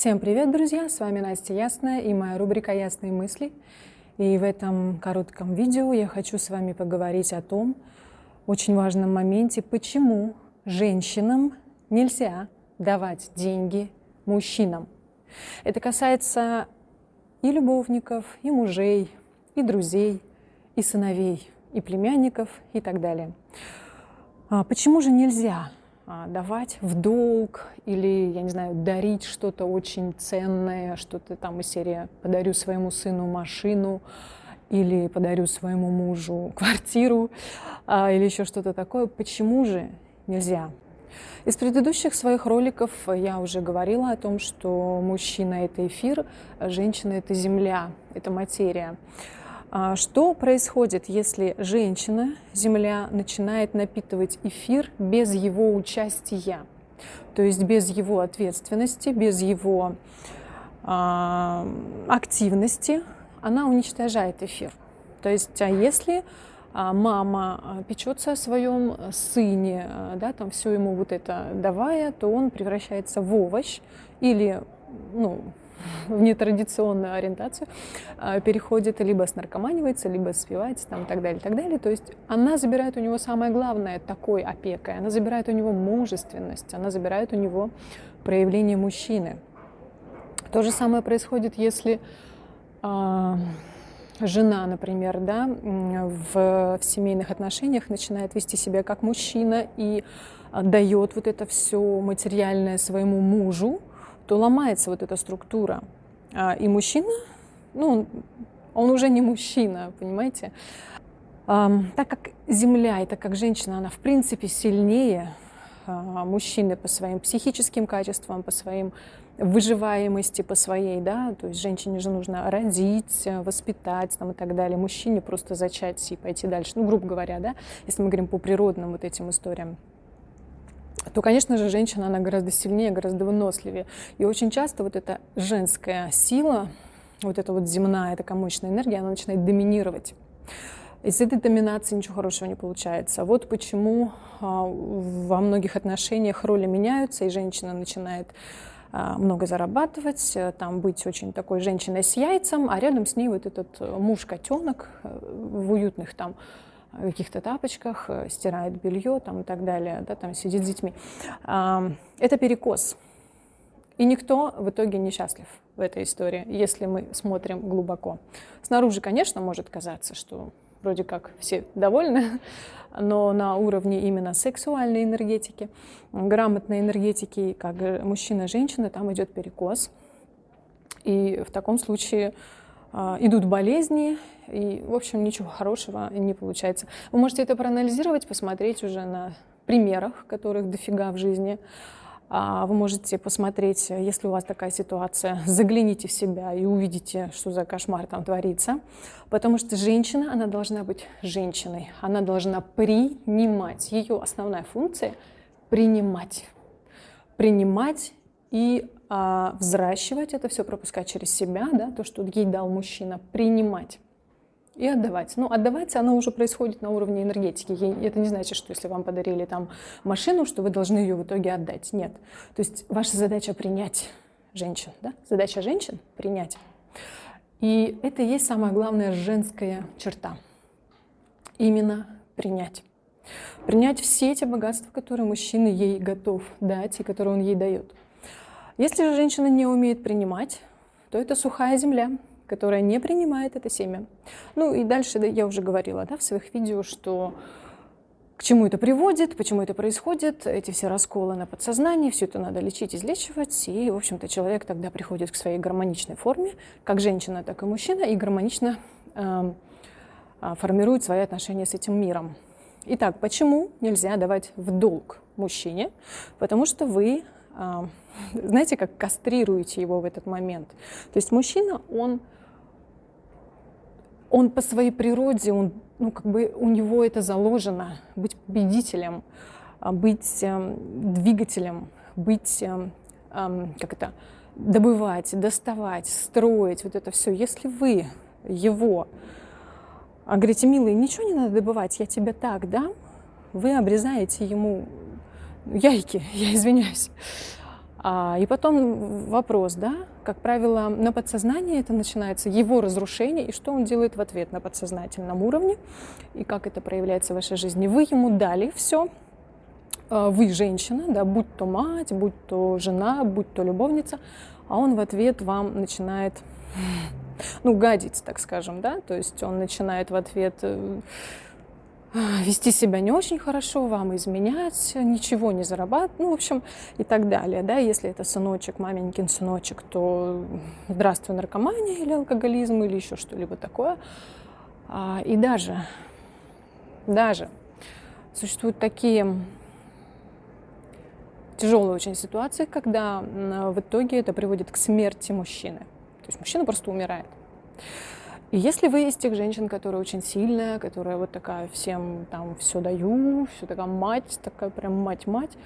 Всем привет, друзья! С вами Настя Ясная и моя рубрика «Ясные мысли». И в этом коротком видео я хочу с вами поговорить о том очень важном моменте, почему женщинам нельзя давать деньги мужчинам. Это касается и любовников, и мужей, и друзей, и сыновей, и племянников, и так далее. А почему же нельзя давать в долг или, я не знаю, дарить что-то очень ценное, что-то там из серии «подарю своему сыну машину», или подарю своему мужу квартиру, а, или еще что-то такое. Почему же нельзя? Из предыдущих своих роликов я уже говорила о том, что мужчина — это эфир, а женщина — это земля, это материя. А что происходит, если женщина, Земля, начинает напитывать эфир без его участия? То есть без его ответственности, без его э, активности, она уничтожает эфир. То есть, а если а, мама печется о своем сыне, да, там все ему вот это давая, то он превращается в овощ или ну, в нетрадиционную ориентацию, а, переходит, либо снаркоманивается, либо спивается, там, и так далее, и так далее. То есть она забирает у него самое главное такой опекой, она забирает у него мужественность, она забирает у него проявление мужчины. То же самое происходит, если э, жена, например, да, в, в семейных отношениях начинает вести себя как мужчина и дает вот это все материальное своему мужу, то ломается вот эта структура. А, и мужчина, ну, он уже не мужчина, понимаете? Так как Земля и так как женщина, она в принципе сильнее а, мужчины по своим психическим качествам, по своим выживаемости, по своей, да, то есть женщине же нужно родить, воспитать там, и так далее, мужчине просто зачать и пойти дальше, ну, грубо говоря, да, если мы говорим по природным вот этим историям то, конечно же, женщина, она гораздо сильнее, гораздо выносливее. И очень часто вот эта женская сила, вот эта вот земная, такая мощная энергия, она начинает доминировать. Из этой доминации ничего хорошего не получается. Вот почему а, во многих отношениях роли меняются, и женщина начинает а, много зарабатывать, э, там быть очень такой женщиной с яйцем, а рядом с ней вот этот муж-котенок э, в уютных там каких-то тапочках, э, стирает белье там, и так далее, да, там сидит с детьми. Это перекос. И никто в итоге не счастлив в этой истории, если мы смотрим глубоко. Снаружи, конечно, может казаться, что вроде как все довольны, но на уровне именно сексуальной энергетики, грамотной энергетики, как мужчина женщина, там идет перекос. И в таком случае идут болезни, и, в общем, ничего хорошего не получается. Вы можете это проанализировать, посмотреть уже на примерах, которых дофига в жизни. А, вы можете посмотреть, если у вас такая ситуация, загляните в себя и увидите, что за кошмар там творится. Потому что женщина, она должна быть женщиной, она должна принимать. Ее основная функция – принимать. Принимать и а, взращивать это все, пропускать через себя, да, то, что ей дал мужчина, принимать и отдавать. Ну, отдавать, оно уже происходит на уровне энергетики. Это не значит, что если вам подарили там машину, что вы должны ее в итоге отдать. Нет. То есть ваша задача принять женщин. Да? Задача женщин – принять. И это и есть самая главная женская черта. Именно принять. Принять все эти богатства, которые мужчина ей готов дать и которые он ей дает. Если же женщина не умеет принимать, то это сухая земля, которая не принимает это семя. Ну и дальше я уже говорила да, в своих видео, что к чему это приводит, почему это происходит, эти все расколы на подсознании, все это надо лечить, излечивать, и, в общем-то, человек тогда приходит к своей гармоничной форме, как женщина, так и мужчина, и гармонично э, формирует свои отношения с этим миром. Итак, почему нельзя давать в долг мужчине? Потому что вы знаете, как кастрируете его в этот момент. То есть мужчина, он, он по своей природе, он, ну, как бы у него это заложено, быть победителем, а, быть э, двигателем, быть, э, э, как это, добывать, доставать, строить, вот это все. Если вы его а говорите, милый, ничего не надо добывать, я тебе так дам, вы обрезаете ему яйки, я извиняюсь. А, и потом вопрос, да, как правило, на подсознании это начинается его разрушение, и что он делает в ответ на подсознательном уровне, и как это проявляется в вашей жизни. Вы ему дали все, а, вы женщина, да, будь то мать, будь то жена, будь то любовница, а он в ответ вам начинает, ну, гадить, так скажем, да, то есть он начинает в ответ э, вести себя не очень хорошо, вам изменять, ничего не зарабатывать, ну, в общем, и так далее, да, если это сыночек, маменькин сыночек, то здравствуй, наркомания или алкоголизм или еще что-либо такое. А, и даже, даже существуют такие тяжелые очень ситуации, когда в итоге это приводит к смерти мужчины. То есть мужчина просто умирает. И если вы из тех женщин, которая очень сильная, которая вот такая всем там все даю, все такая мать, такая прям мать-мать,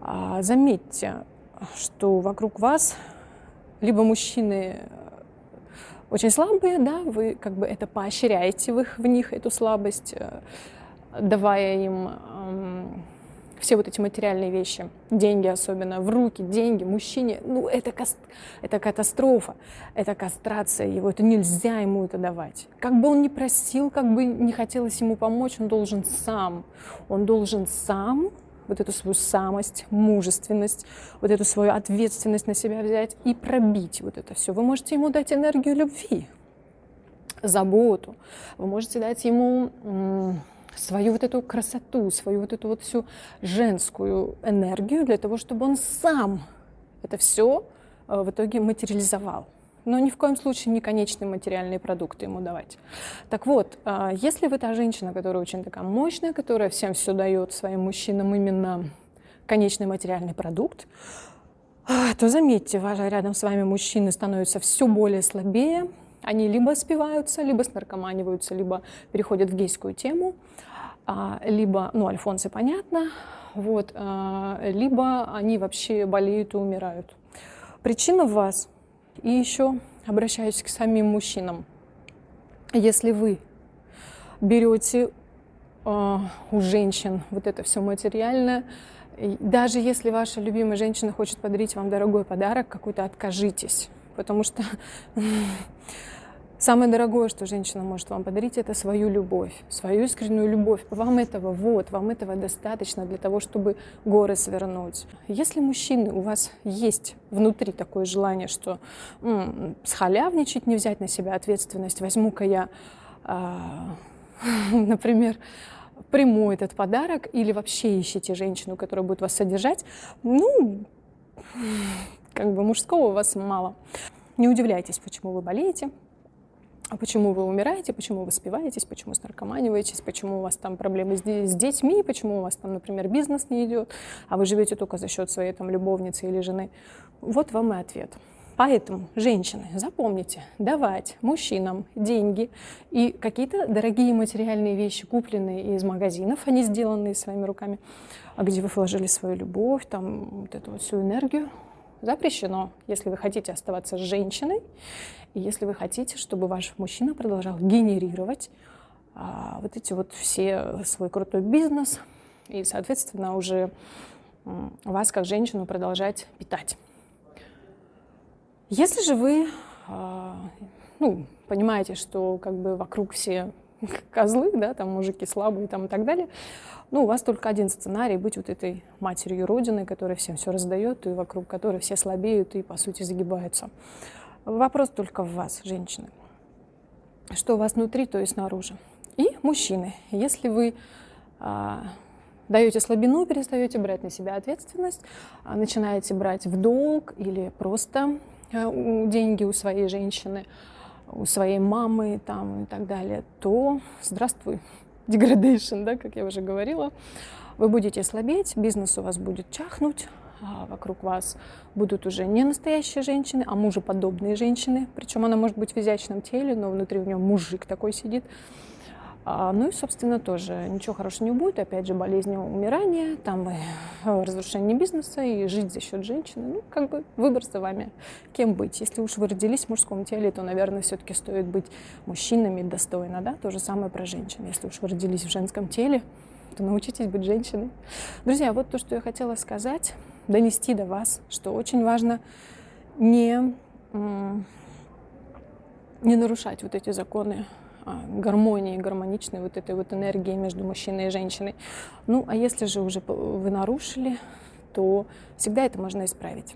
а, заметьте, что вокруг вас либо мужчины очень слабые, да, вы как бы это поощряете в, их, в них, эту слабость, э, давая им все вот эти материальные вещи, деньги особенно, в руки, деньги, мужчине, ну это, это катастрофа, это кастрация его, это нельзя ему это давать. Как бы он ни просил, как бы не хотелось ему помочь, он должен сам, он должен сам вот эту свою самость, мужественность, вот эту свою ответственность на себя взять и пробить вот это все. Вы можете ему дать энергию любви, заботу, вы можете дать ему свою вот эту красоту, свою вот эту вот всю женскую энергию для того, чтобы он сам это все э, в итоге материализовал. Но ни в коем случае не конечные материальные продукты ему давать. Так вот, э, если вы та женщина, которая очень такая мощная, которая всем все дает своим мужчинам именно конечный материальный продукт, э, то заметьте, рядом с вами мужчины становятся все более слабее, они либо спиваются, либо снаркоманиваются, либо переходят в гейскую тему, а, либо, ну, альфонсы, понятно, вот, а, либо они вообще болеют и умирают. Причина в вас. И еще обращаюсь к самим мужчинам. Если вы берете э, у женщин вот это все материальное, даже если ваша любимая женщина хочет подарить вам дорогой подарок, какой-то откажитесь, потому что Самое дорогое, что женщина может вам подарить, это свою любовь, свою искреннюю любовь. Вам этого вот, вам этого достаточно для того, чтобы горы свернуть. Если мужчины, у вас есть внутри такое желание, что м-м, схалявничать, не взять на себя ответственность, возьму-ка я, э, например, приму этот подарок, или вообще ищите женщину, которая будет вас содержать, ну, как бы мужского у вас мало. Не удивляйтесь, почему вы болеете, а почему вы умираете, почему вы спиваетесь, почему снаркоманиваетесь, почему у вас там проблемы с, детьми, почему у вас там, например, бизнес не идет, а вы живете только за счет своей там любовницы или жены. Вот вам и ответ. Поэтому, женщины, запомните, давать мужчинам деньги и какие-то дорогие материальные вещи, купленные из магазинов, они сделанные своими руками, а где вы вложили свою любовь, там вот эту вот всю энергию, запрещено, если вы хотите оставаться женщиной и если вы хотите, чтобы ваш мужчина продолжал генерировать а, вот эти вот все свой крутой бизнес и, соответственно, уже вас как женщину продолжать питать. Если же вы а, ну, понимаете, что как бы вокруг все козлы, да, там мужики слабые там, и так далее, ну, у вас только один сценарий быть вот этой матерью Родины, которая всем все раздает, и вокруг которой все слабеют и, по сути, загибаются. Вопрос только в вас, женщины. Что у вас внутри, то и снаружи. И мужчины. Если вы а, даете слабину, перестаете брать на себя ответственность, а, начинаете брать в долг или просто а, деньги у своей женщины, у своей мамы там, и так далее, то здравствуй, деградейшн, да, как я уже говорила. Вы будете слабеть, бизнес у вас будет чахнуть, а вокруг вас будут уже не настоящие женщины, а мужеподобные женщины. Причем она может быть в изящном теле, но внутри у нее мужик такой сидит. А, ну и, собственно, тоже ничего хорошего не будет. Опять же, болезни, умирания, там и разрушение бизнеса, и жить за счет женщины. Ну, как бы выбор за вами, кем быть. Если уж вы родились в мужском теле, то, наверное, все-таки стоит быть мужчинами достойно, да? То же самое про женщин. Если уж вы родились в женском теле, то научитесь быть женщиной. Друзья, вот то, что я хотела сказать. донести до вас, что очень важно не, не нарушать вот эти законы гармонии, гармоничной вот этой вот энергии между мужчиной и женщиной. Ну, а если же уже вы нарушили, то всегда это можно исправить.